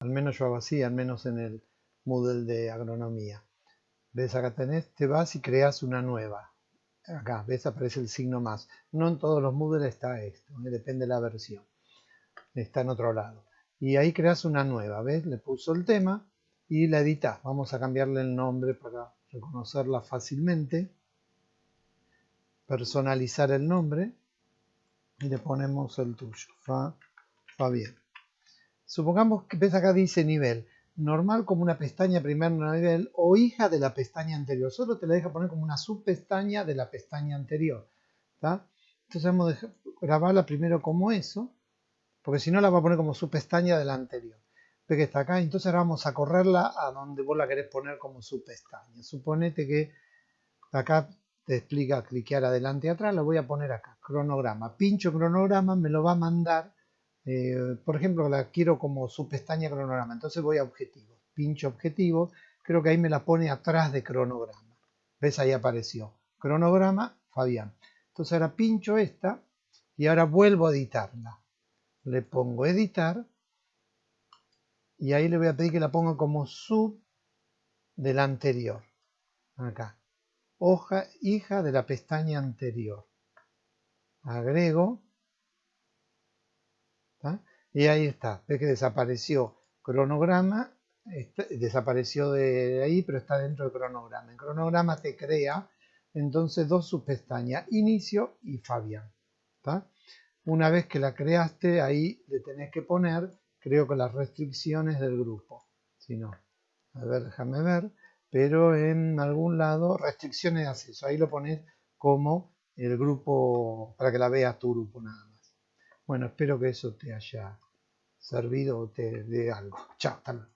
Al menos yo hago así, al menos en el Moodle de agronomía. ¿Ves? Acá tenés, te vas y creas una nueva. Acá, ¿ves? Aparece el signo más. No en todos los Moodle está esto, ¿eh? depende de la versión. Está en otro lado. Y ahí creas una nueva, ¿ves? Le puso el tema y la editas. Vamos a cambiarle el nombre para reconocerla fácilmente. Personalizar el nombre y le ponemos el tuyo, Fa, Fabián. Supongamos que ves acá dice nivel, normal como una pestaña primer nivel o hija de la pestaña anterior. Solo te la deja poner como una subpestaña de la pestaña anterior. Entonces vamos a grabarla primero como eso, porque si no la va a poner como subpestaña de la anterior. Ve que está acá, entonces ahora vamos a correrla a donde vos la querés poner como subpestaña. Suponete que acá te explica cliquear adelante y atrás, lo voy a poner acá, cronograma. Pincho cronograma, me lo va a mandar, eh, por ejemplo, la quiero como su pestaña cronograma, entonces voy a objetivos, pincho objetivo, creo que ahí me la pone atrás de cronograma. ¿Ves? Ahí apareció. Cronograma, Fabián. Entonces ahora pincho esta y ahora vuelvo a editarla. Le pongo editar y ahí le voy a pedir que la ponga como sub del anterior. Acá hoja hija de la pestaña anterior. Agrego. Y ahí está. Ve que desapareció cronograma. desapareció de ahí, pero está dentro del cronograma. En cronograma te crea entonces dos subpestañas. Inicio y Fabián. Una vez que la creaste, ahí le tenés que poner, creo que las restricciones del grupo. Si no, a ver, déjame ver pero en algún lado restricciones de acceso. Ahí lo pones como el grupo, para que la veas tu grupo nada más. Bueno, espero que eso te haya servido o te dé algo. Chao, hasta luego.